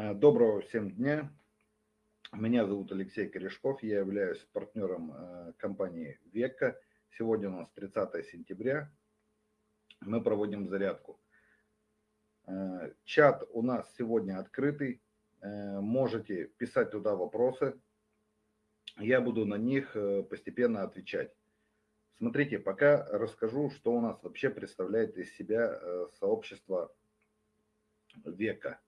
Э, доброго всем дня. Меня зовут Алексей Корешков, я являюсь партнером э, компании Века. Сегодня у нас 30 сентября. Мы проводим зарядку. Э, чат у нас сегодня открытый. Можете писать туда вопросы. Я буду на них постепенно отвечать. Смотрите, пока расскажу, что у нас вообще представляет из себя сообщество Века.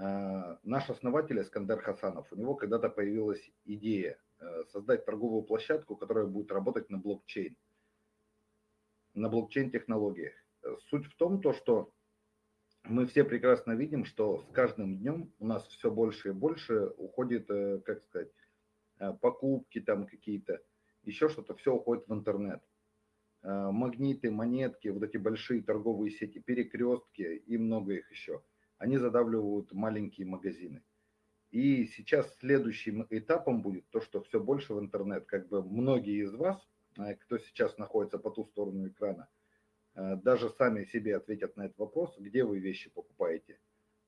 Э, наш основатель Искандер Хасанов, у него когда-то появилась идея э, создать торговую площадку, которая будет работать на блокчейн, на блокчейн-технологиях. Суть в том, то, что мы все прекрасно видим, что с каждым днем у нас все больше и больше уходит, э, как сказать, покупки там какие-то, еще что-то, все уходит в интернет. Магниты, монетки, вот эти большие торговые сети, перекрестки и много их еще – они задавливают маленькие магазины. И сейчас следующим этапом будет то, что все больше в интернет. Как бы многие из вас, э, кто сейчас находится по ту сторону экрана, э, даже сами себе ответят на этот вопрос, где вы вещи покупаете.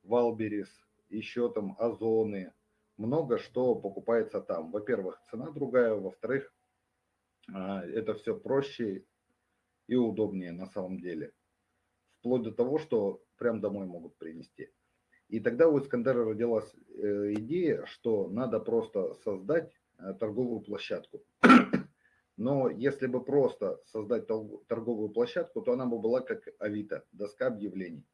Валберис, еще там Озоны, много что покупается там. Во-первых, цена другая, во-вторых, э, это все проще и удобнее на самом деле. Вплоть до того, что прям домой могут принести. И тогда у Искандера родилась э, идея, что надо просто создать э, торговую площадку. Но если бы просто создать торговую площадку, то она бы была как Авито, доска объявлений.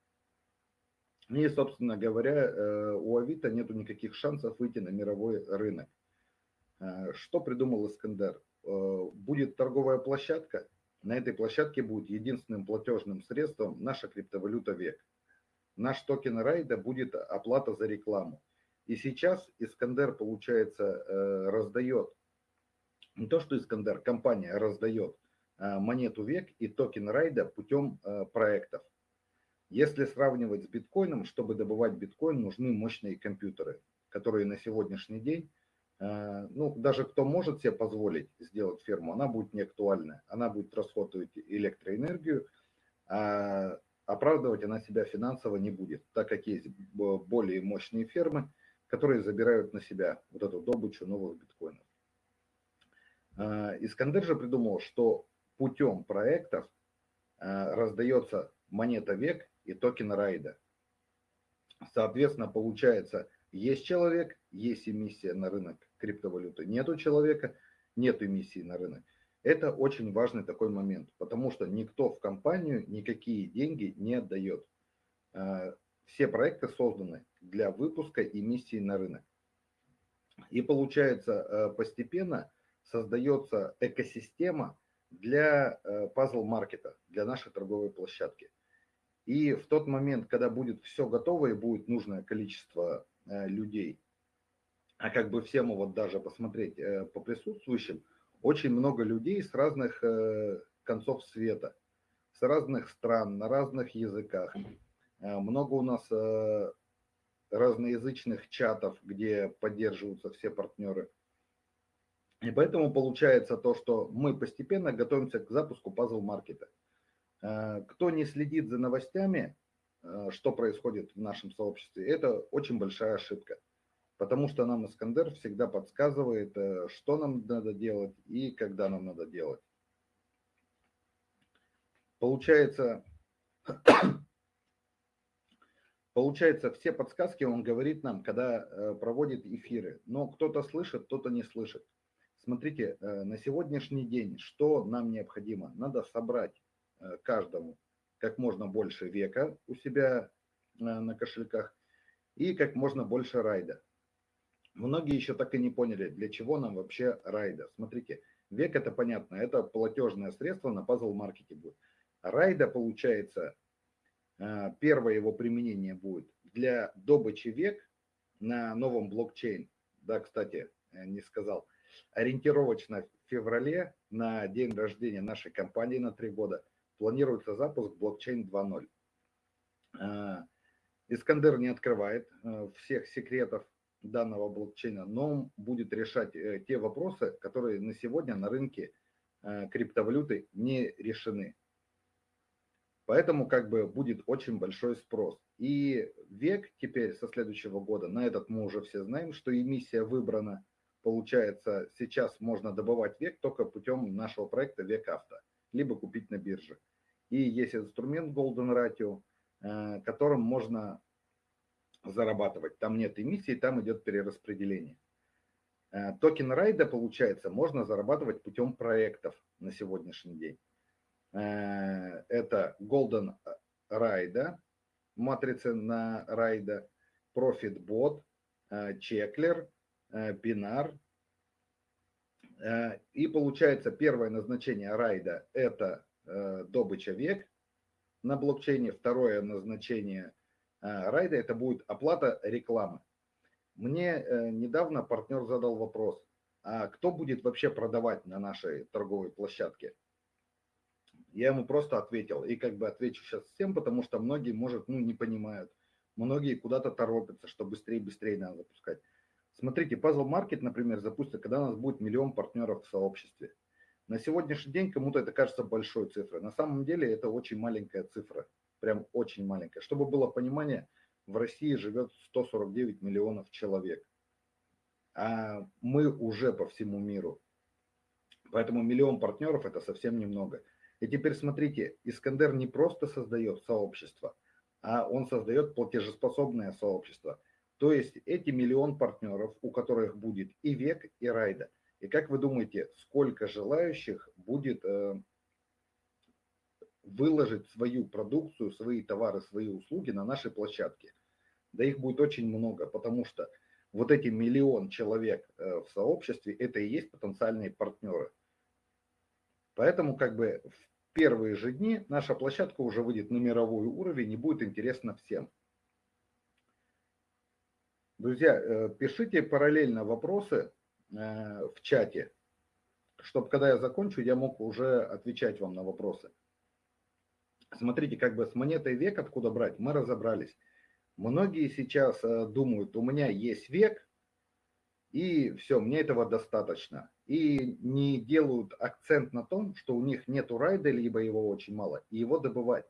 И, собственно говоря, э, у Авито нету никаких шансов выйти на мировой рынок. Что придумал Искандер? Будет торговая площадка, на этой площадке будет единственным платежным средством наша криптовалюта ВЕК наш токен райда будет оплата за рекламу. И сейчас Искандер, получается, э, раздает, не то что Искандер, компания раздает э, монету век и токен райда путем э, проектов. Если сравнивать с биткоином, чтобы добывать биткоин, нужны мощные компьютеры, которые на сегодняшний день, ну, даже кто может себе позволить сделать ферму, она будет не актуальна. Она будет расходовать электроэнергию, а оправдывать она себя финансово не будет, так как есть более мощные фермы, которые забирают на себя вот эту добычу новых биткоинов. А, Искандер же придумал, что путем проектов а, раздается монета век и токен райда. Соответственно, получается, есть человек, есть эмиссия на рынок криптовалюты, нету человека, нет эмиссии на рынок. Это очень важный такой момент, потому что никто в компанию никакие деньги не отдает. Э, все проекты созданы для выпуска эмиссии на рынок. И получается, э, постепенно создается экосистема для пазл-маркета, для нашей торговой площадки. И в тот момент, когда будет все готово и будет нужное количество э, людей, а как бы всем вот даже посмотреть по присутствующим, очень много людей с разных э, концов света, с разных стран, на разных языках. Э, много у нас э, разноязычных чатов, где поддерживаются все партнеры. И поэтому получается то, что мы постепенно готовимся к запуску пазл-маркета. Кто не следит за новостями, что происходит в нашем сообществе, это очень большая ошибка потому что нам Искандер всегда подсказывает, э, что нам надо делать и когда нам надо делать. Получается, получается, все подсказки он говорит нам, когда э, проводит эфиры, но кто-то слышит, кто-то не слышит. Смотрите, э, на сегодняшний день что нам необходимо? Надо собрать каждому как можно больше века у себя на кошельках и как можно больше райда. Многие еще так и не поняли, для чего нам вообще райда. Смотрите, век это понятно, это платежное средство на пазл-маркете будет. Райда, получается, э, первое его применение будет для добычи век на новом блокчейн. Да, кстати, э, не сказал. Ориентировочно в феврале на день рождения нашей компании на три года планируется запуск блокчейн 2.0. Э, Искандер не открывает всех секретов данного блокчейна, но он будет решать э, те вопросы, которые на сегодня на рынке э, криптовалюты не решены. Поэтому как бы будет очень большой спрос. И век теперь со следующего года, на этот мы уже все знаем, что эмиссия выбрана. Получается, сейчас можно добывать век только путем нашего проекта Век Авто, либо купить на бирже. И есть инструмент Golden Ratio, э, которым можно зарабатывать. Там нет эмиссии, там идет перераспределение. Э, токен райда, получается, можно зарабатывать путем проектов на сегодняшний день. Э, это Golden Ride, матрицы на райда, ProfitBot, Checkler, Binar. И получается первое назначение райда – это добыча век на блокчейне. Второе назначение райда – это будет оплата рекламы. Мне э, недавно партнер задал вопрос, а кто будет вообще продавать на нашей торговой площадке? Я ему просто ответил, и как бы отвечу сейчас всем, потому что многие, может, ну, не понимают. Многие куда-то торопятся, что быстрее быстрее надо запускать. Смотрите, Puzzle Market, например, запустится, когда у нас будет миллион партнеров в сообществе. На сегодняшний день кому-то это кажется большой цифрой. На самом деле это очень маленькая цифра, прям очень маленькая. Чтобы было понимание, в России живет 149 миллионов человек, а мы уже по всему миру. Поэтому миллион партнеров это совсем немного. И теперь смотрите, Искандер не просто создает сообщество, а он создает платежеспособное сообщество. То есть эти миллион партнеров, у которых будет и век, и райда. И как вы думаете, сколько желающих будет э, выложить свою продукцию, свои товары, свои услуги на нашей площадке? да их будет очень много, потому что вот эти миллион человек э, в сообществе, это и есть потенциальные партнеры. Поэтому как бы в первые же дни наша площадка уже выйдет на мировой уровень и будет интересно всем. Друзья, э, пишите параллельно вопросы э, в чате, чтобы когда я закончу, я мог уже отвечать вам на вопросы. Смотрите, как бы с монетой век откуда брать, мы разобрались. Многие сейчас э, думают, у меня есть век, и все, мне этого достаточно. И не делают акцент на том, что у них нету райда, либо его очень мало, и его добывать.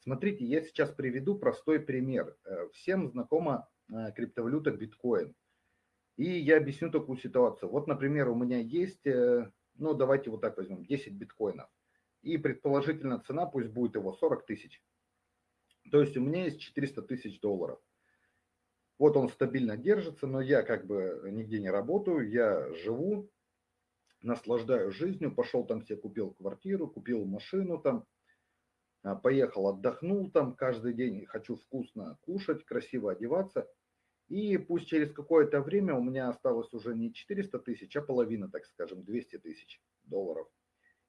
Смотрите, я сейчас приведу простой пример. Э, всем знакома э, криптовалюта биткоин. И я объясню такую ситуацию. Вот, например, у меня есть, ну давайте вот так возьмем, 10 биткоинов. И предположительно цена пусть будет его 40 тысяч. То есть у меня есть 400 тысяч долларов. Вот он стабильно держится, но я как бы нигде не работаю, я живу, наслаждаюсь жизнью, пошел там себе купил квартиру, купил машину там, а, поехал, отдохнул там каждый день, хочу вкусно кушать, красиво одеваться. И пусть через какое-то время у меня осталось уже не 400 тысяч, а половина, так скажем, 200 тысяч долларов.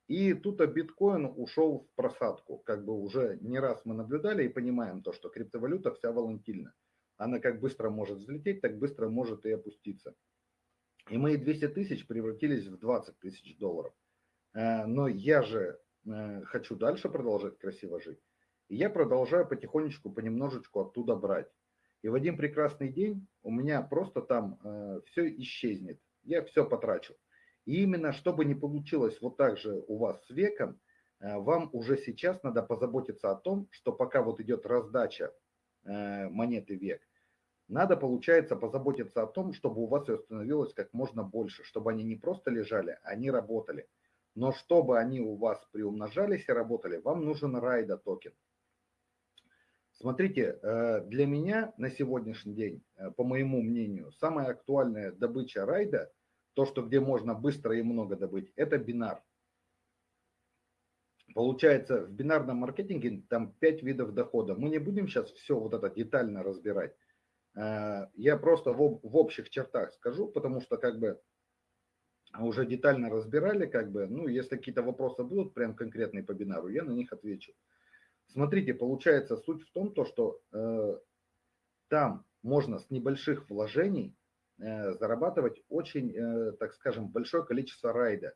И тут биткоин ушел в просадку. Как бы уже не раз мы наблюдали и понимаем то, что криптовалюта вся волатильна. Она как быстро может взлететь, так быстро может и опуститься. И мои 200 тысяч превратились в 20 тысяч долларов. Э, но я же э, хочу дальше продолжать красиво жить. И я продолжаю потихонечку, понемножечку оттуда брать. И в один прекрасный день у меня просто там э, все исчезнет. Я все потрачу. И именно чтобы не получилось вот так же у вас с веком, э, вам уже сейчас надо позаботиться о том, что пока вот идет раздача э, монеты век, надо, получается, позаботиться о том, чтобы у вас ее становилось как можно больше, чтобы они не просто лежали, они работали. Но чтобы они у вас приумножались и работали, вам нужен райда токен. Смотрите, э, для меня на сегодняшний день, по моему мнению, самая актуальная добыча райда – то, что где можно быстро и много добыть, это бинар. Получается, в бинарном маркетинге там 5 видов дохода. Мы не будем сейчас все вот это детально разбирать. Э, я просто в, общих чертах скажу, потому что как бы уже детально разбирали, как бы, ну, если какие-то вопросы будут прям конкретные по бинару, я на них отвечу. Смотрите, получается суть в том, то, что э, там можно с небольших вложений зарабатывать очень, э, так скажем, большое количество райда.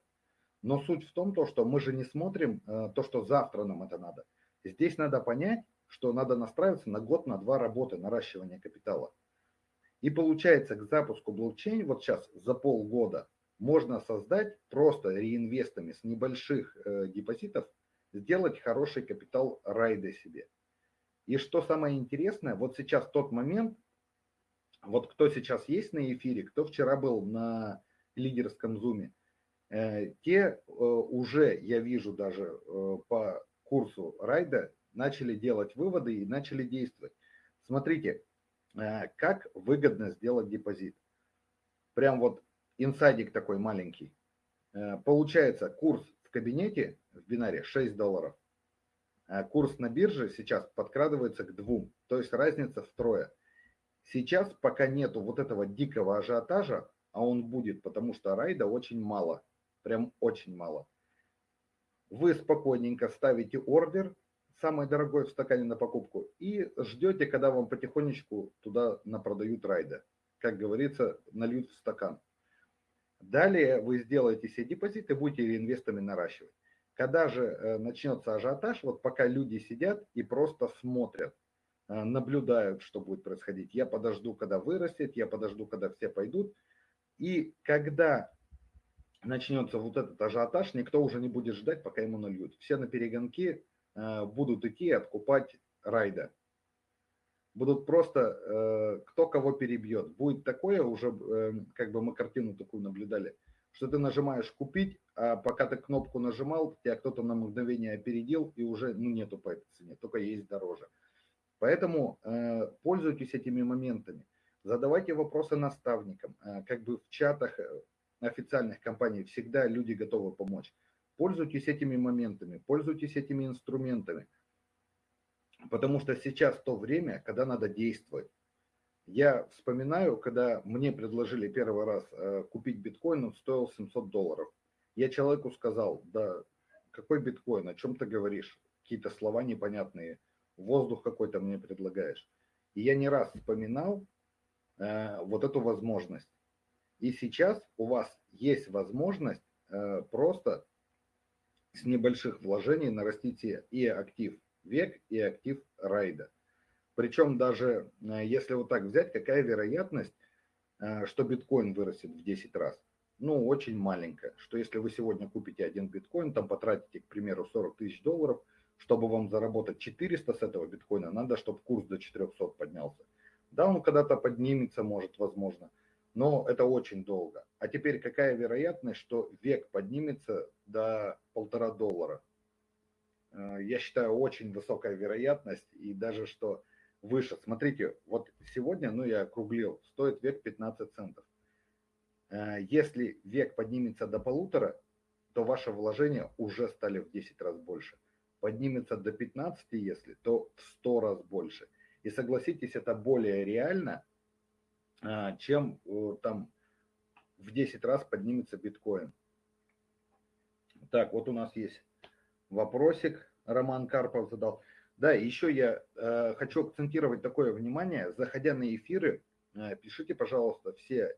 Но суть в том, то, что мы же не смотрим э, то, что завтра нам это надо. Здесь надо понять, что надо настраиваться на год, на два работы, наращивания капитала. И получается, к запуску блокчейн вот сейчас за полгода можно создать просто реинвестами с небольших депозитов, сделать хороший капитал райда себе. И что самое интересное, вот сейчас тот момент, вот кто сейчас есть на эфире, кто вчера был на лидерском зуме, э, те э, уже, я вижу даже э, по курсу райда, начали делать выводы и начали действовать. Смотрите, как выгодно сделать депозит. Прям вот инсайдик такой маленький. Получается, курс в кабинете в бинаре 6 долларов. Курс на бирже сейчас подкрадывается к двум, то есть разница втрое. Сейчас пока нету вот этого дикого ажиотажа, а он будет, потому что райда очень мало, прям очень мало. Вы спокойненько ставите ордер, самый дорогой в стакане на покупку, и ждете, когда вам потихонечку туда напродают райда. Как говорится, нальют в стакан. Далее вы сделаете себе депозит и будете реинвестами наращивать. Когда же э, начнется ажиотаж, вот пока люди сидят и просто смотрят, наблюдают, что будет происходить. Я подожду, когда вырастет, я подожду, когда все пойдут. И когда начнется вот этот ажиотаж, никто уже не будет ждать, пока ему нальют. Все на перегонки э, будут идти откупать райда. Будут просто, кто кого перебьет. Будет такое уже, как бы мы картину такую наблюдали – что ты нажимаешь купить, а пока ты кнопку нажимал, тебя кто-то на мгновение опередил и уже ну, нету по этой цене, только есть дороже. Поэтому э, пользуйтесь этими моментами, задавайте вопросы наставникам, э, как бы в чатах э, официальных компаний всегда люди готовы помочь. Пользуйтесь этими моментами, пользуйтесь этими инструментами, потому что сейчас то время, когда надо действовать. Я вспоминаю, когда мне предложили первый раз э, купить биткоин, он стоил 700 долларов. Я человеку сказал, да какой биткоин, о чем ты говоришь? Какие-то слова непонятные, воздух какой-то мне предлагаешь. И я не раз вспоминал э, вот эту возможность. И сейчас у вас есть возможность э, просто с небольших вложений нарастить и актив век, и актив райда. Причем даже э, если вот так взять, какая вероятность, э, что биткоин вырастет в 10 раз? Ну, очень маленькая. Что если вы сегодня купите один биткоин, там потратите, к примеру, 40 тысяч долларов, чтобы вам заработать 400 с этого биткоина, надо, чтобы курс до 400 поднялся. Да, он когда-то поднимется, может, возможно, но это очень долго. А теперь какая вероятность, что век поднимется до полтора доллара? Э, я считаю, очень высокая вероятность, и даже что выше. Смотрите, вот сегодня, ну я округлил, стоит век 15 центов. Э, если век поднимется до полутора, то ваши вложения уже стали в 10 раз больше. Поднимется до 15, если, то в 100 раз больше. И согласитесь, это более реально, э, чем э, там в 10 раз поднимется биткоин. Так, вот у нас есть вопросик, Роман Карпов задал. Да, еще я э, хочу акцентировать такое внимание, заходя на эфиры, э, пишите, пожалуйста, все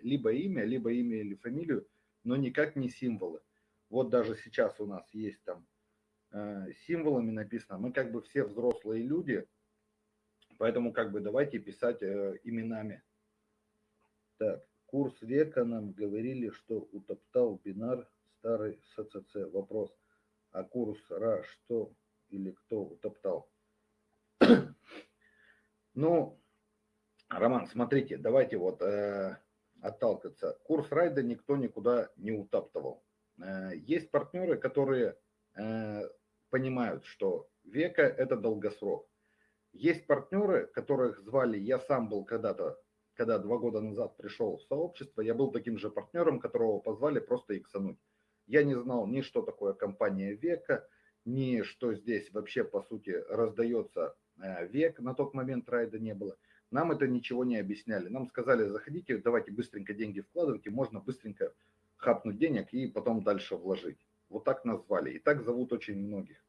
либо имя, либо имя или фамилию, но никак не символы. Вот даже сейчас у нас есть там символами написано, мы как бы все взрослые люди, поэтому как бы давайте писать э, именами. Так, курс века нам говорили, что утоптал бинар старый СЦЦ. Вопрос, а курс РА что или кто утоптал. Ну, Роман, смотрите, давайте вот э, отталкиваться. Курс райда никто никуда не утаптывал. Э, есть партнеры, которые э, понимают, что века это долгосрок. Есть партнеры, которых звали, я сам был когда-то, когда два года назад пришел в сообщество, я был таким же партнером, которого позвали просто иксануть. Я не знал ни что такое компания века, ни что здесь вообще по сути раздается э, век, на тот момент райда не было. Нам это ничего не объясняли. Нам сказали, заходите, давайте быстренько деньги вкладывайте, можно быстренько хапнуть денег и потом дальше вложить. Вот так назвали. И так зовут очень многих.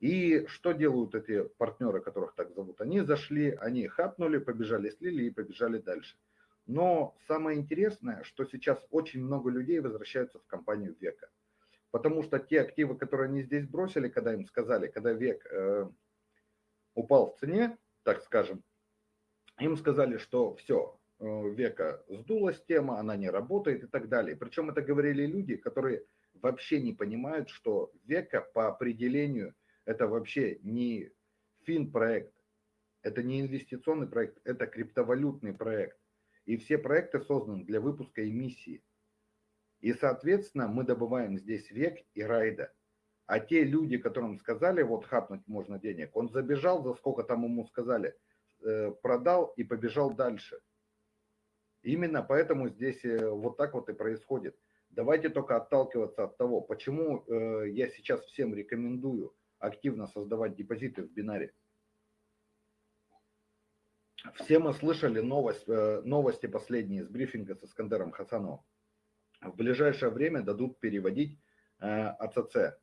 И что делают эти партнеры, которых так зовут? Они зашли, они хапнули, побежали, слили и побежали дальше. Но самое интересное, что сейчас очень много людей возвращаются в компанию века. Потому что те активы, которые они здесь бросили, когда им сказали, когда век э, упал в цене, так скажем, им сказали, что все, э, века сдулась тема, она не работает и так далее. Причем это говорили люди, которые вообще не понимают, что века по определению это вообще не фин-проект, Это не инвестиционный проект, это криптовалютный проект. И все проекты созданы для выпуска эмиссии. И, соответственно, мы добываем здесь век и райда. А те люди, которым сказали, вот хапнуть можно денег, он забежал, за сколько там ему сказали, э, продал и побежал дальше. Именно поэтому здесь э, вот так вот и происходит. Давайте только отталкиваться от того, почему э, я сейчас всем рекомендую активно создавать депозиты в бинаре. Все мы слышали новость, новости последние с брифинга с Искандером Хасановым. В ближайшее время дадут переводить АЦЦ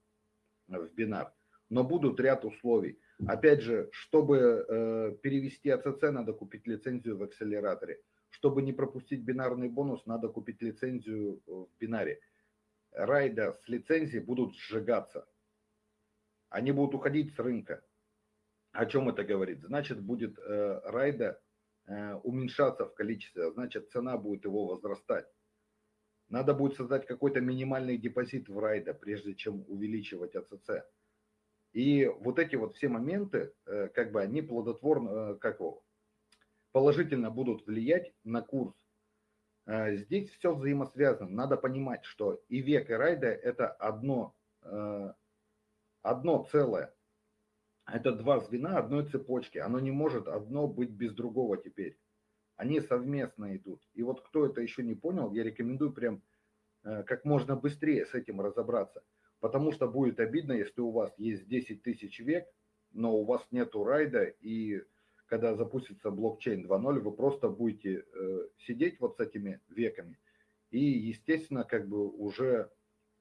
в бинар. Но будут ряд условий. Опять же, чтобы э, перевести АЦЦ, надо купить лицензию в акселераторе. Чтобы не пропустить бинарный бонус, надо купить лицензию в бинаре. Райда с лицензией будут сжигаться. Они будут уходить с рынка. О чем это говорит? Значит, будет э, райда э, уменьшаться в количестве, значит, цена будет его возрастать. Надо будет создать какой-то минимальный депозит в райда, прежде чем увеличивать АЦЦ. И вот эти вот все моменты, э, как бы они плодотворно, э, как его, положительно будут влиять на курс. Э, здесь все взаимосвязано. Надо понимать, что и век, и райда это одно, одно целое. Это два звена одной цепочки. Оно не может одно быть без другого теперь они совместно идут. И вот кто это еще не понял, я рекомендую прям э, как можно быстрее с этим разобраться. Потому что будет обидно, если у вас есть 10 тысяч век, но у вас нету райда, и когда запустится блокчейн 2.0, вы просто будете э, сидеть вот с этими веками, и, естественно, как бы уже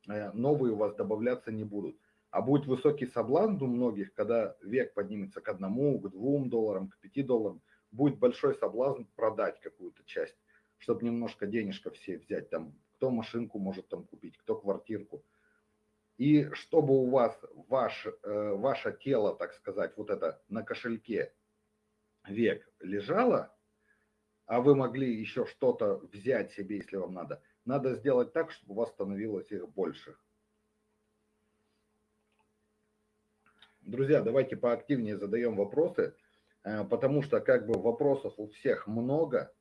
э, новые у вас добавляться не будут. А будет высокий соблазн у многих, когда век поднимется к одному, к двум долларам, к пяти долларам, будет большой соблазн продать какую-то часть, чтобы немножко денежка все взять, там, кто машинку может там купить, кто квартирку. И чтобы у вас ваш, э, ваше тело, так сказать, вот это на кошельке век лежало, а вы могли еще что-то взять себе, если вам надо, надо сделать так, чтобы у вас становилось их больше. Друзья, давайте поактивнее задаем вопросы. Э, потому что как бы вопросов у всех много.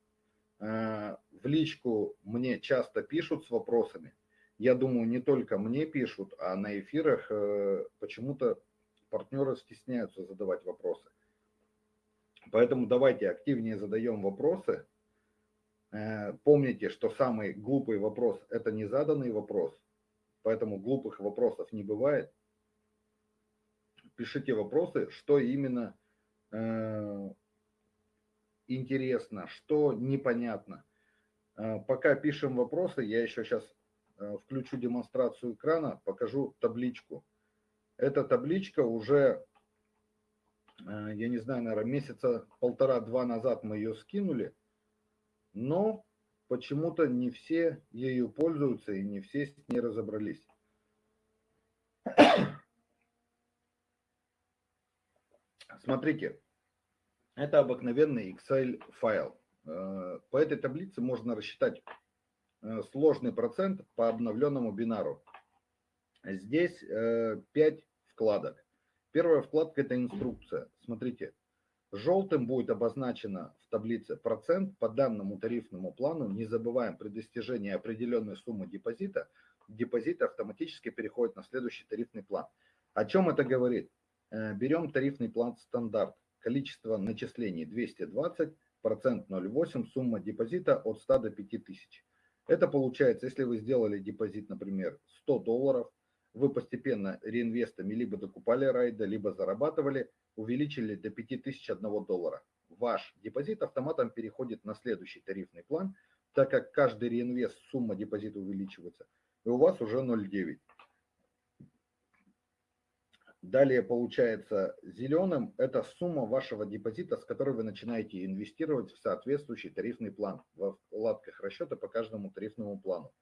Э, в личку мне часто пишут с вопросами. Я думаю, не только мне пишут, а на эфирах э, почему-то партнеры стесняются задавать вопросы. Поэтому давайте активнее задаем вопросы. Помните, что самый глупый вопрос – это не заданный вопрос, поэтому глупых вопросов не бывает. Пишите вопросы, что именно Э, интересно, что непонятно. Э, пока пишем вопросы, я еще сейчас э, включу демонстрацию экрана, покажу табличку. Эта табличка уже, я не знаю, наверное, месяца полтора-два назад мы ее скинули, но почему-то не все ею пользуются и не все с ней разобрались. Смотрите, это обыкновенный Excel файл. Э, по этой таблице можно рассчитать э, сложный процент по обновленному бинару. Здесь 5 э, вкладок. Первая вкладка – это инструкция. Смотрите, желтым будет обозначено в таблице процент по данному тарифному плану. Не забываем, при достижении определенной суммы депозита, депозит автоматически переходит на следующий тарифный план. О чем это говорит? Берем тарифный план стандарт. Количество начислений 220, процент 0,8, сумма депозита от 100 до 5000. Это получается, если вы сделали депозит, например, 100 долларов, вы постепенно реинвестами либо докупали райда, либо зарабатывали, увеличили до 5000 1 доллара. Ваш депозит автоматом переходит на следующий тарифный план, так как каждый реинвест сумма депозита увеличивается, и у вас уже 0,9. Далее получается зеленым – это сумма вашего депозита, с которой вы начинаете инвестировать в соответствующий тарифный план во вкладках расчета по каждому тарифному плану.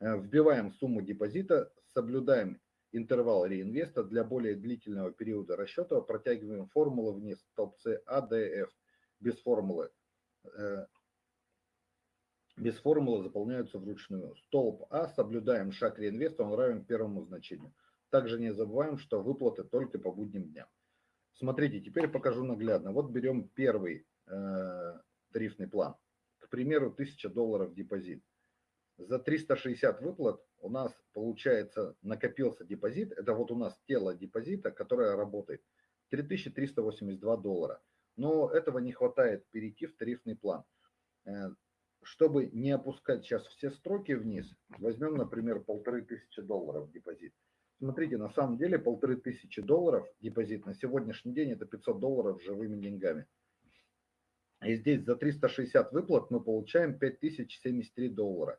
Э, вбиваем сумму депозита, соблюдаем интервал реинвеста для более длительного периода расчета, протягиваем формулу вниз, столбцы А, Д. Без формулы э, без формулы заполняются вручную. Столб А, соблюдаем шаг реинвеста, он равен первому значению. Также не забываем, что выплаты только по будним дням. Смотрите, теперь покажу наглядно. Вот берем первый э, тарифный план. К примеру, 1000 долларов депозит. За 360 выплат у нас, получается, накопился депозит. Это вот у нас тело депозита, которое работает. 3382 доллара. Но этого не хватает перейти в тарифный план. Э, чтобы не опускать сейчас все строки вниз, возьмем, например, 1500 долларов депозит. Смотрите, на самом деле полторы тысячи долларов депозит на сегодняшний день это 500 долларов живыми деньгами. И здесь за 360 выплат мы получаем 5073 доллара.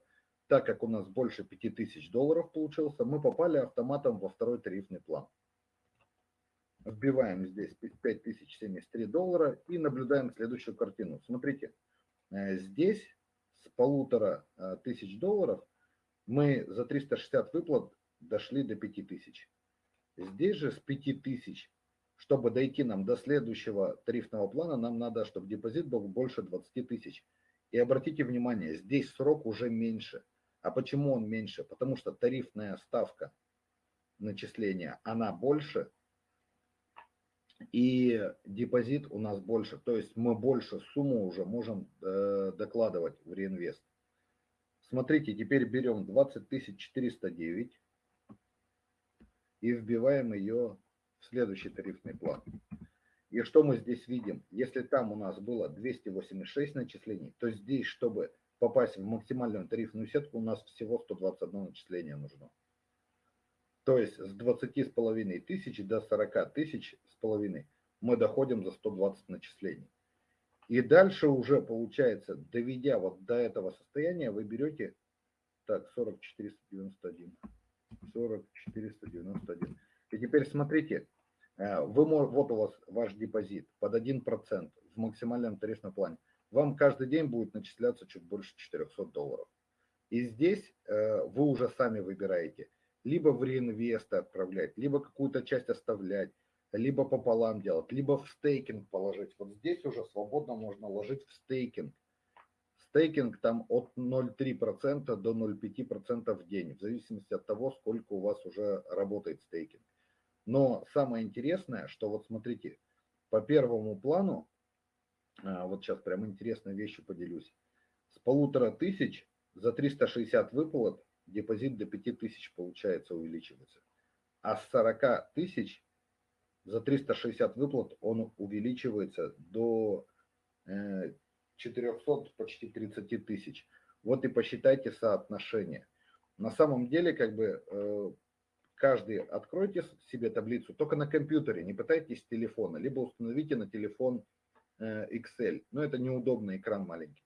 Так как у нас больше 5000 долларов получился, мы попали автоматом во второй тарифный план. Вбиваем здесь 5073 доллара и наблюдаем следующую картину. Смотрите, э, здесь с полутора э, тысяч долларов мы за 360 выплат дошли до 5000. Здесь же с 5000, чтобы дойти нам до следующего тарифного плана, нам надо, чтобы депозит был больше 20 тысяч. И обратите внимание, здесь срок уже меньше. А почему он меньше? Потому что тарифная ставка начисления, она больше, и депозит у нас больше. То есть мы больше сумму уже можем э, докладывать в реинвест. Смотрите, теперь берем 20 409 и вбиваем ее в следующий тарифный план. И что мы здесь видим? Если там у нас было 286 начислений, то здесь, чтобы попасть в максимальную тарифную сетку, у нас всего 121 начисление нужно. То есть с 20 с половиной тысяч до 40 тысяч с половиной мы доходим за 120 начислений. И дальше уже получается, доведя вот до этого состояния, вы берете, так, 40 491. 40 491. И теперь смотрите, э, вы, вот у вас ваш депозит под 1% в максимальном тарифном плане. Вам каждый день будет начисляться чуть больше 400 долларов. И здесь э, вы уже сами выбираете, либо в реинвест отправлять, либо какую-то часть оставлять, либо пополам делать, либо в стейкинг положить. Вот здесь уже свободно можно ложить в стейкинг стейкинг там от 0,3% до 0,5% в день, в зависимости от того, сколько у вас уже работает стейкинг. Но самое интересное, что вот смотрите, по первому плану, вот сейчас прям интересной вещью поделюсь, с полутора тысяч за 360 выплат депозит до 5000 получается увеличивается. А с 40 тысяч за 360 выплат он увеличивается до э, 400, почти 30 тысяч. Вот и посчитайте соотношение. На самом деле, как бы, э, каждый откройте себе таблицу только на компьютере, не пытайтесь с телефона, либо установите на телефон э, Excel. Но это неудобно, экран маленький.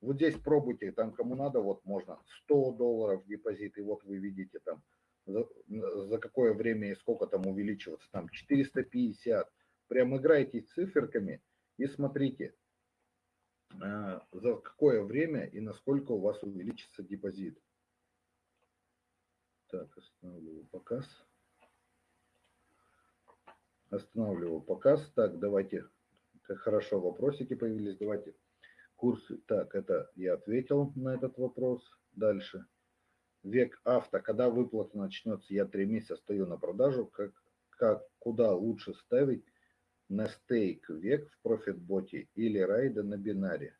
Вот здесь пробуйте, там кому надо, вот можно 100 долларов депозит, и вот вы видите там за, за какое время и сколько там увеличиваться, там 450. Прям играйте циферками и смотрите, Э, за какое время и насколько у вас увеличится депозит. Так, останавливаю показ. Останавливаю показ. Так, давайте, хорошо вопросики появились, давайте. Курсы, так, это я ответил на этот вопрос. Дальше. Век авто, когда выплата начнется, я три месяца стою на продажу, как, как куда лучше ставить на стейк век в профитботе или райда на бинаре.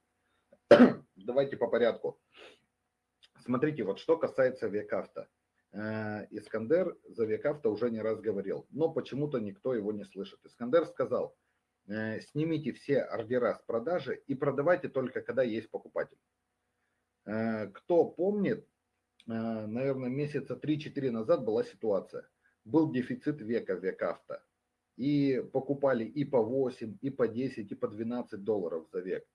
Давайте по порядку. Смотрите, вот что касается векавто. Э, Искандер за векавто уже не раз говорил, но почему-то никто его не слышит. Искандер сказал, снимите все ордера с продажи и продавайте только, когда есть покупатель. Э, кто помнит, наверное, месяца 3-4 назад была ситуация. Был дефицит века векавто и покупали и по 8, и по 10, и по 12 долларов за век.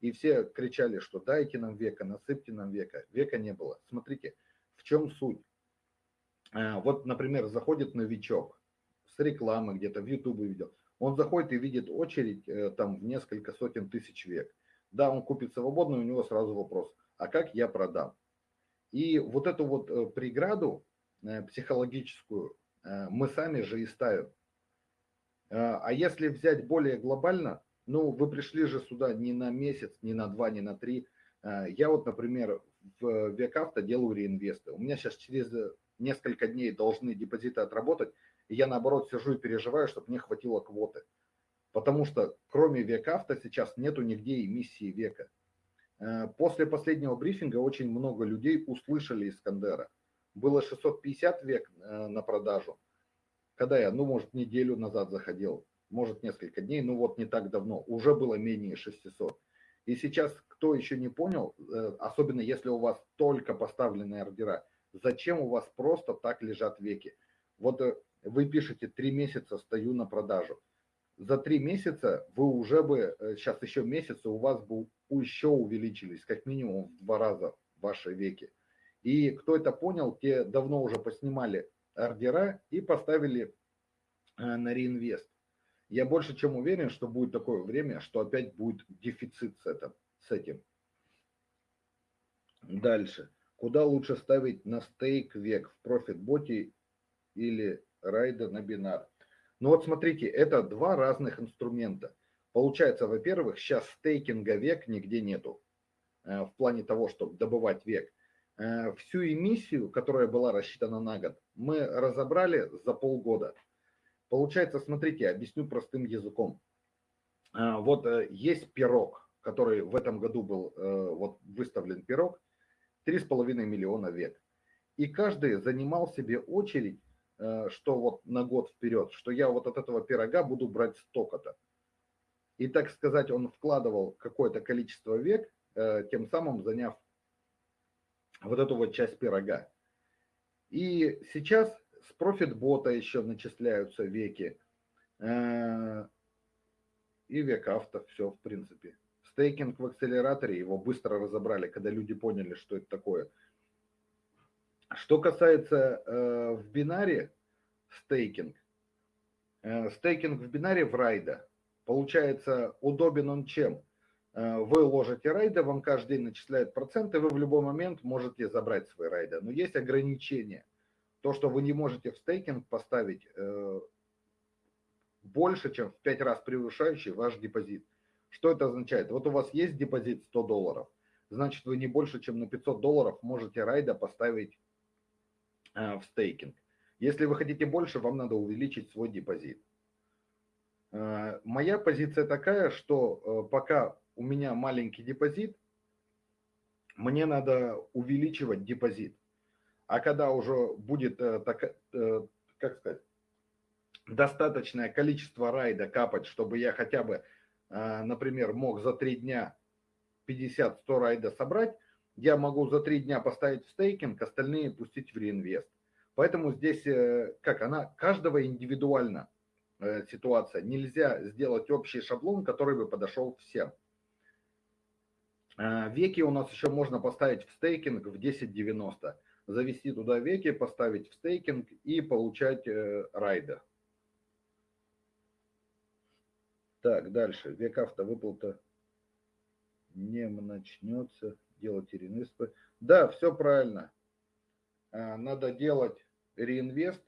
И все кричали, что дайте нам века, насыпьте нам века. Века не было. Смотрите, в чем суть. Вот, например, заходит новичок с рекламы где-то в YouTube видел. Он заходит и видит очередь э, там в несколько сотен тысяч век. Да, он купит свободно, у него сразу вопрос, а как я продам? И вот эту вот э, преграду э, психологическую мы сами же и ставим. А, если взять более глобально, ну, вы пришли же сюда не на месяц, не на два, не на три. Я вот, например, в Векавто делаю реинвесты. У меня сейчас через несколько дней должны депозиты отработать. И я наоборот сижу и переживаю, чтобы мне хватило квоты. Потому что кроме века авто сейчас нету нигде эмиссии века. Э, после последнего брифинга очень много людей услышали Искандера. Было 650 век э, на продажу. Когда я, ну, может, неделю назад заходил, может, несколько дней, ну, вот не так давно, уже было менее 600. И сейчас, кто еще не понял, э, особенно если у вас только поставленные ордера, зачем у вас просто так лежат веки? Вот вы пишете, три месяца стою на продажу за три месяца вы уже бы, сейчас еще месяцы, у вас бы еще увеличились, как минимум в два раза ваши веки. И кто это понял, те давно уже поснимали ордера и поставили э, на реинвест. Я больше чем уверен, что будет такое время, что опять будет дефицит с этим. С этим. Дальше. Куда лучше ставить на стейк век? В профит-боте или райда на бинар? Ну вот смотрите, это два разных инструмента. Получается, во-первых, сейчас стейкинга век нигде нету. Э, в плане того, чтобы добывать век. Э, всю эмиссию, которая была рассчитана на год, мы разобрали за полгода. Получается, смотрите, объясню простым языком. Э, вот есть пирог, который в этом году был вот выставлен пирог, 3,5 миллиона век. И каждый занимал себе очередь что вот на год вперед, что я вот от этого пирога буду брать столько-то. И, так сказать, он вкладывал какое-то количество век, э, тем самым заняв вот эту вот часть пирога. И сейчас с профит-бота еще начисляются веки. Э, и век авто, все в принципе. Стейкинг в акселераторе, его быстро разобрали, когда люди поняли, что это такое – что касается э, в бинаре стейкинг, э, стейкинг в бинаре в райда, получается удобен он чем? Э, вы ложите райда, вам каждый день начисляют проценты, вы в любой момент можете забрать свои райда. Но есть ограничения. То, что вы не можете в стейкинг поставить э, больше, чем в 5 раз превышающий ваш депозит. Что это означает? Вот у вас есть депозит 100 долларов, значит вы не больше, чем на 500 долларов можете райда поставить в стейкинг. Если вы хотите больше, вам надо увеличить свой депозит. Э, моя позиция такая, что э, пока у меня маленький депозит, мне надо увеличивать депозит. А когда уже будет, так, как сказать, достаточное количество райда капать, чтобы я хотя бы, например, мог за три дня 50-100 райда собрать, я могу за три дня поставить в стейкинг, остальные пустить в реинвест. Поэтому здесь, э, как она, каждого индивидуально э, ситуация. Нельзя сделать общий шаблон, который бы подошел всем. Э, веки у нас еще можно поставить в стейкинг в 10.90. Завести туда веки, поставить в стейкинг и получать райда. Так, дальше. Век автовыплата не начнется делать реинвесты. Да, все правильно. А, надо делать реинвест,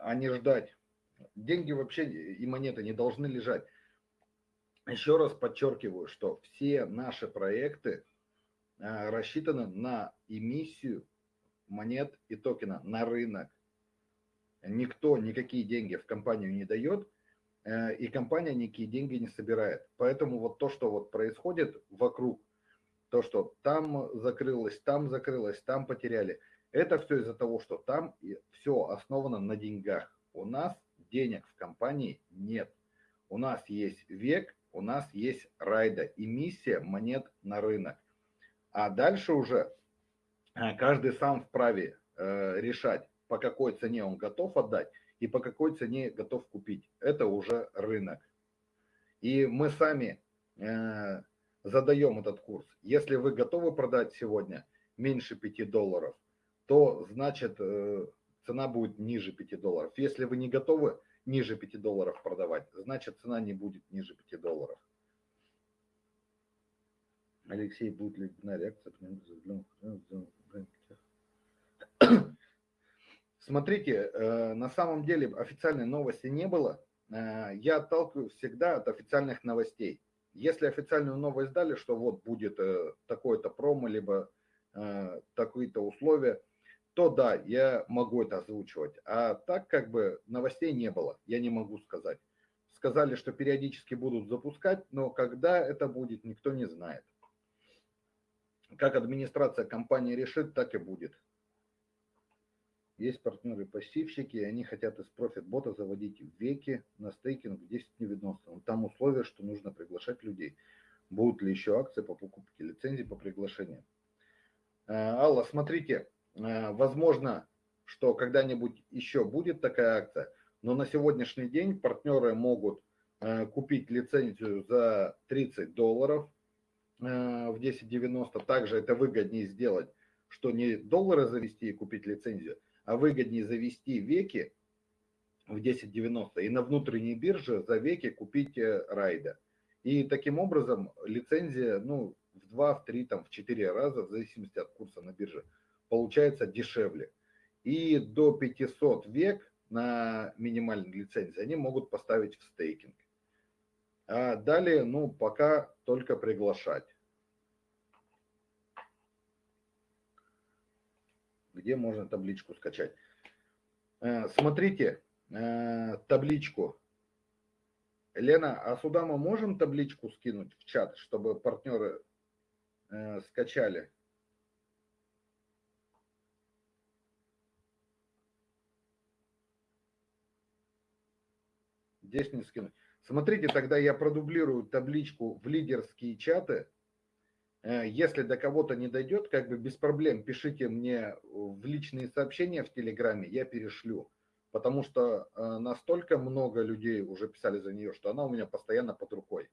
а не ждать. Деньги вообще и монеты не должны лежать. Еще раз подчеркиваю, что все наши проекты а, рассчитаны на эмиссию монет и токена на рынок. Никто никакие деньги в компанию не дает, и компания никакие деньги не собирает. Поэтому вот то, что вот происходит вокруг, то, что там закрылось, там закрылось, там потеряли, это все из-за того, что там все основано на деньгах. У нас денег в компании нет. У нас есть век, у нас есть райда, эмиссия монет на рынок. А дальше уже э, каждый сам вправе э, решать, по какой цене он готов отдать и по какой цене готов купить. Это уже рынок. И мы сами э, задаем этот курс. Если вы готовы продать сегодня меньше 5 долларов, то значит э, цена будет ниже 5 долларов. Если вы не готовы ниже 5 долларов продавать, значит цена не будет ниже 5 долларов. Алексей, будет ли на реакция? Смотрите, э, на самом деле официальной новости не было. Э, я отталкиваюсь всегда от официальных новостей. Если официальную новость дали, что вот будет э, такое-то промо, либо такие-то условия, то да, я могу это озвучивать. А так как бы новостей не было, я не могу сказать. Сказали, что периодически будут запускать, но когда это будет, никто не знает. Как администрация компании решит, так и будет. Есть партнеры-пассивщики, и они хотят из профит-бота заводить веки на стейкинг в 10 невидностно. Там условие, что нужно приглашать людей. Будут ли еще акции по покупке лицензий по приглашению? Э, Алла, смотрите, э, возможно, что когда-нибудь еще будет такая акция, но на сегодняшний день партнеры могут э, купить лицензию за 30 долларов в 10.90. Также это выгоднее сделать, что не доллары завести и купить лицензию, а выгоднее завести веки в 10.90 и на внутренней бирже за веки купить райда. И таким образом лицензия, ну, в 2, в 3, там, в 4 раза, в зависимости от курса на бирже, получается дешевле. И до 500 век на минимальной лицензии они могут поставить в стейкинг. А далее, ну, пока только приглашать. Где можно табличку скачать? Э, смотрите, э, табличку Лена, а сюда мы можем табличку скинуть в чат, чтобы партнеры э, скачали? Здесь не скинуть. Смотрите, тогда я продублирую табличку в лидерские чаты. Э, если до кого-то не дойдет, как бы без проблем пишите мне в личные сообщения в Телеграме, я перешлю потому что э, настолько много людей уже писали за нее, что она у меня постоянно под рукой.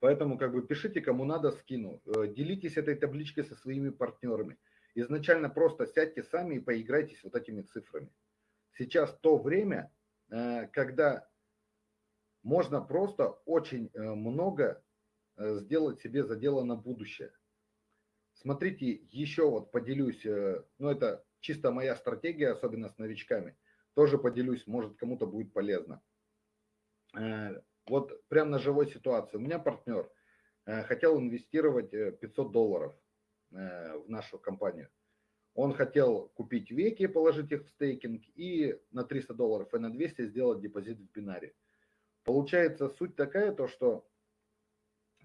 Поэтому как бы пишите, кому надо, скину. Э, делитесь этой табличкой со своими партнерами. Изначально просто сядьте сами и поиграйтесь вот этими цифрами. Сейчас то время, когда можно просто очень много сделать себе за дело на будущее. Смотрите, еще вот поделюсь, ну это чисто моя стратегия, особенно с новичками. Тоже поделюсь, может кому-то будет полезно. Э, вот прямо на живой ситуации. У меня партнер э, хотел инвестировать 500 э, долларов в нашу компанию. Он хотел купить веки, положить их в стейкинг и на 300 долларов и на 200 сделать депозит в бинаре. Получается суть такая, то что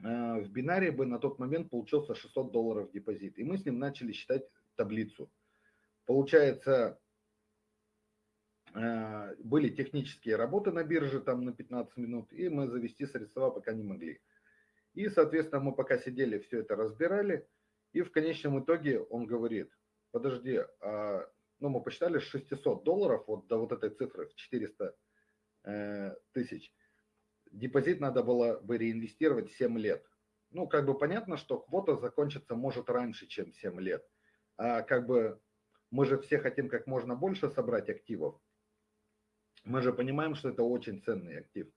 в бинаре бы на тот момент получился 600 долларов депозит. И мы с ним начали считать таблицу. Получается, э, были технические работы на бирже там на 15 минут, и мы завести средства пока не могли. И, соответственно, мы пока сидели, все это разбирали, и в конечном итоге он говорит, подожди, а, ну мы посчитали 600 долларов вот до вот этой цифры в 400 э, тысяч. Депозит надо было бы реинвестировать 7 лет. Ну, как бы понятно, что квота закончится может раньше, чем 7 лет. А как бы мы же все хотим как можно больше собрать активов. Мы же понимаем, что это очень ценный актив.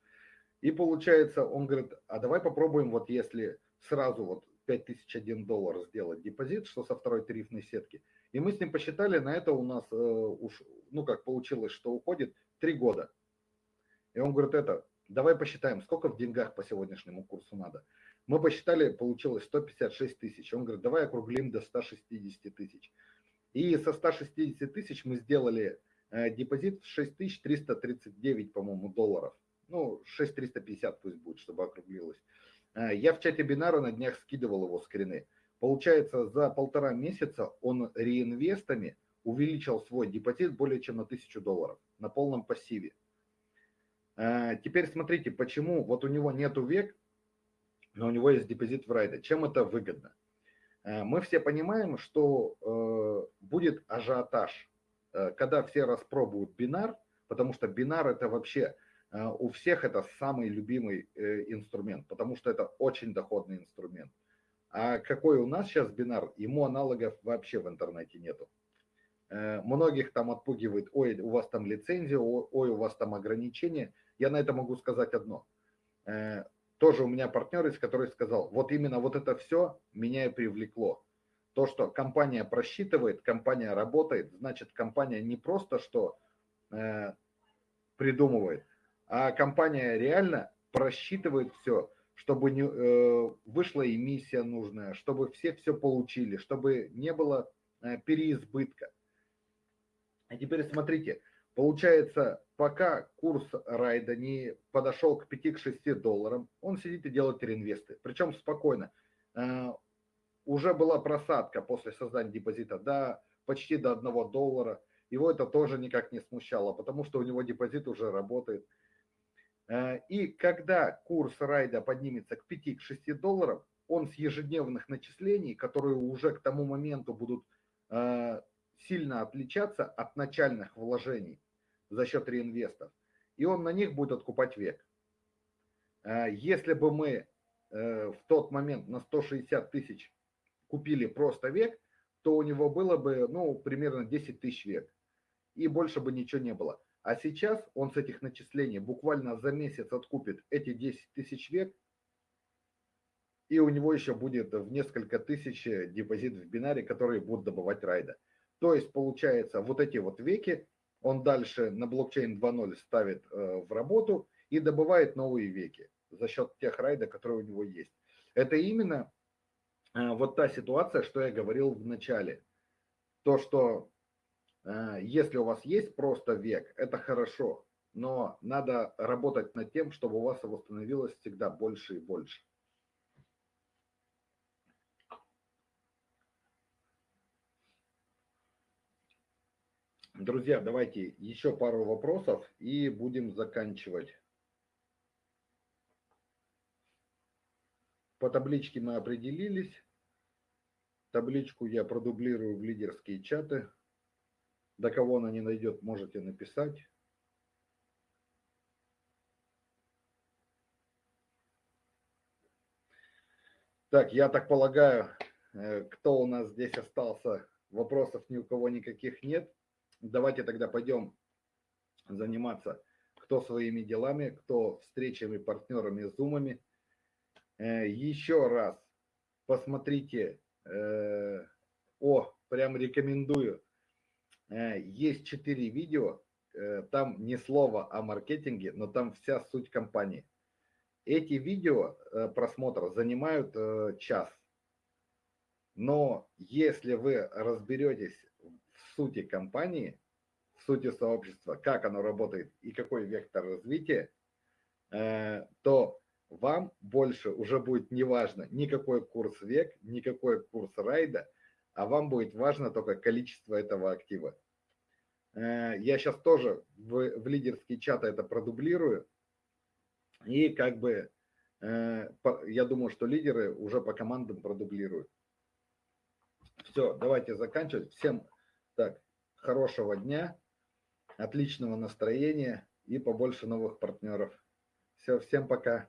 И получается, он говорит, а давай попробуем, вот если сразу вот 5001 доллар сделать депозит, что со второй тарифной сетки. И мы с ним посчитали, на это у нас э, уж, ну как получилось, что уходит 3 года. И он говорит, это, давай посчитаем, сколько в деньгах по сегодняшнему курсу надо. Мы посчитали, получилось 156 тысяч. Он говорит, давай округлим до 160 тысяч. И со 160 тысяч мы сделали э, депозит в 6339, по-моему, долларов. Ну, 6350 пусть будет, чтобы округлилось. Э, я в чате Бинара на днях скидывал его скрины. Получается, за полтора месяца он реинвестами увеличил свой депозит более чем на 1000 долларов на полном пассиве. Э, теперь смотрите, почему вот у него нету век, но у него есть депозит в райде. Чем это выгодно? Э, мы все понимаем, что э, будет ажиотаж, когда все распробуют бинар, потому что бинар это вообще у всех это самый любимый инструмент, потому что это очень доходный инструмент. А какой у нас сейчас бинар, ему аналогов вообще в интернете нету. Многих там отпугивает, ой, у вас там лицензия, ой, у вас там ограничения. Я на это могу сказать одно тоже у меня партнер есть, который сказал, вот именно вот это все меня и привлекло. То, что компания просчитывает, компания работает, значит, компания не просто что э, придумывает, а компания реально просчитывает все, чтобы не, э, вышла эмиссия нужная, чтобы все все получили, чтобы не было э, переизбытка. А теперь смотрите, получается, пока курс райда не подошел к 5-6 долларам, он сидит и делает реинвесты. Причем спокойно. Э, уже была просадка после создания депозита до почти до 1 доллара. Его это тоже никак не смущало, потому что у него депозит уже работает. Э, и когда курс райда поднимется к 5-6 долларов, он с ежедневных начислений, которые уже к тому моменту будут э, сильно отличаться от начальных вложений за счет реинвестов, и он на них будет откупать век. Э, если бы мы в тот момент на 160 тысяч купили просто век, то у него было бы ну, примерно 10 тысяч век, и больше бы ничего не было. А сейчас он с этих начислений буквально за месяц откупит эти 10 тысяч век, и у него еще будет в несколько тысяч депозит в бинаре, которые будут добывать райда. То есть получается вот эти вот веки он дальше на блокчейн 2.0 ставит э, в работу и добывает новые веки за счет тех райда, которые у него есть. Это именно э, вот та ситуация, что я говорил в начале. То, что Э, если у вас есть просто век, это хорошо, но надо работать над тем, чтобы у вас его становилось всегда больше и больше. Друзья, давайте еще пару вопросов и будем заканчивать. По табличке мы определились. Табличку я продублирую в лидерские чаты. До кого она не найдет, можете написать. Так, я так полагаю, э, кто у нас здесь остался, вопросов ни у кого никаких нет. Давайте тогда пойдем заниматься кто своими делами, кто встречами, партнерами, зумами. Э, еще раз посмотрите, э, о, прям рекомендую, Э, есть четыре видео, там ни слова о маркетинге, но там вся суть компании. Эти видео просмотра занимают час. Но если вы разберетесь в сути компании, в сути сообщества, как оно работает и какой вектор развития, то вам больше уже будет не важно никакой курс век, никакой курс райда, а вам будет важно только количество этого актива. Э, я сейчас тоже в, в лидерские чаты это продублирую. И как бы э, я думаю, что лидеры уже по командам продублируют. Все, давайте заканчивать. Всем так, хорошего дня, отличного настроения и побольше новых партнеров. Все, всем пока.